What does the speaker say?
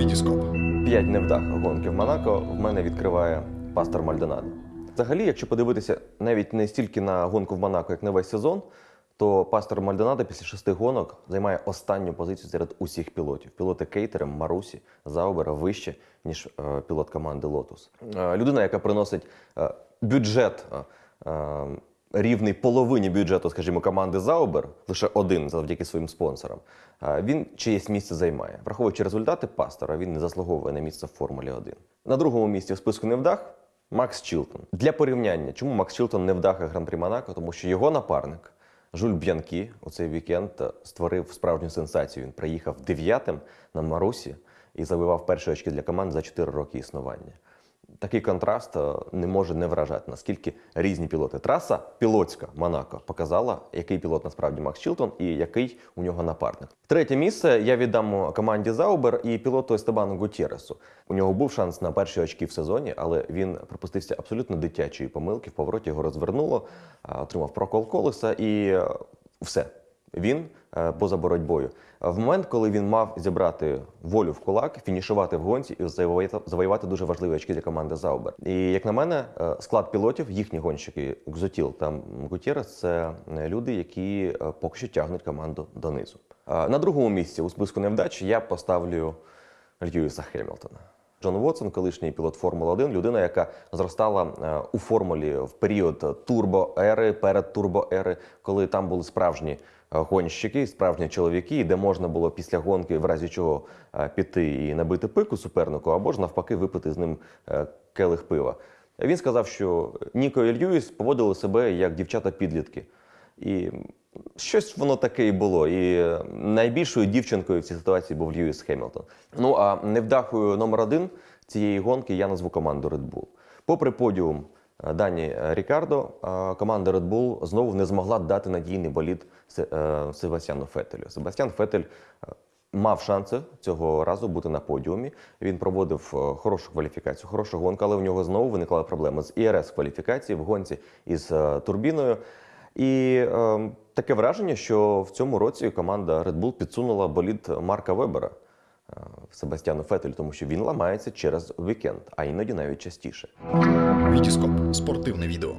Вітіскоп. П'ять невдах гонки в Монако в мене відкриває пастор Мальдонадо. Взагалі, якщо подивитися навіть не стільки на гонку в Монако, як на весь сезон, то пастор Мальдонадо після шести гонок займає останню позицію серед усіх пілотів. Пілоти Кейтера, Марусі, Заубера вище, ніж е, пілот команди Лотус. Е, людина, яка приносить е, бюджет. Рівний половині бюджету, скажімо, команди Заубер, лише один завдяки своїм спонсорам. Він чиєсь місце займає. Враховуючи результати пастора, він не заслуговує на місце в Формулі 1. На другому місці в списку невдах Макс Чілтон. Для порівняння, чому Макс Чілтон невдаха Гран-прі Монако? Тому що його напарник Жуль Б'янкі у цей вікенд створив справжню сенсацію. Він приїхав дев'ятим на Марусі і завоював перші очки для команд за 4 роки існування. Такий контраст е, не може не вражати, наскільки різні пілоти. Траса пілотська Монако показала, який пілот насправді Макс Чілтон і який у нього напарник. Третє місце я віддам команді Заубер і пілоту Естебану Гутєресу. У нього був шанс на перші очки в сезоні, але він припустився абсолютно дитячої помилки. В повороті його розвернуло, отримав прокол колеса і е, все. Він е, поза боротьбою. В момент, коли він мав зібрати волю в кулак, фінішувати в гонці і завоювати, дуже важливі очки для команди Заубер. І як на мене, е, склад пілотів, їхні гонщики Гзотіл та Гутєрес, це е, люди, які поки що тягнуть команду донизу. На другому місці у списку невдач я поставлю Льюіса Хемілтона. Джон Вотсон, колишній пілот Формули 1, людина, яка зростала у формулі в період турбоери, перед турбоери, коли там були справжні гонщики, справжні чоловіки, де можна було після гонки, в разі чого е, піти і набити пику супернику, або ж навпаки випити з ним е, келих пива. Він сказав, що Ніко і Льюіс поводили себе як дівчата-підлітки. І щось воно таке і було. І е, найбільшою дівчинкою в цій ситуації був Льюіс Хемілтон. Ну а невдахою номер один цієї гонки я назву команду Red Bull. Попри подіум Дані Рікардо, е, команда Red Bull знову не змогла дати надійний болід Се- е, Себастьяну Фетелю. Себастьян Фетель е, мав шанси цього разу бути на подіумі. Він проводив е, хорошу кваліфікацію, хорошу гонку, але в нього знову виникла проблема з ІРС кваліфікації в гонці із е, турбіною. І е, таке враження, що в цьому році команда Red Bull підсунула болід Марка Вебера е, Себастьяну Фетелю, тому що він ламається через вікенд, а іноді навіть частіше. Вітіскоп. Спортивне відео.